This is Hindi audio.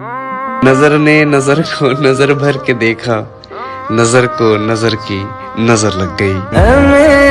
नज़र ने नज़र को नज़र भर के देखा, नज़र को नज़र की नज़र लग गई।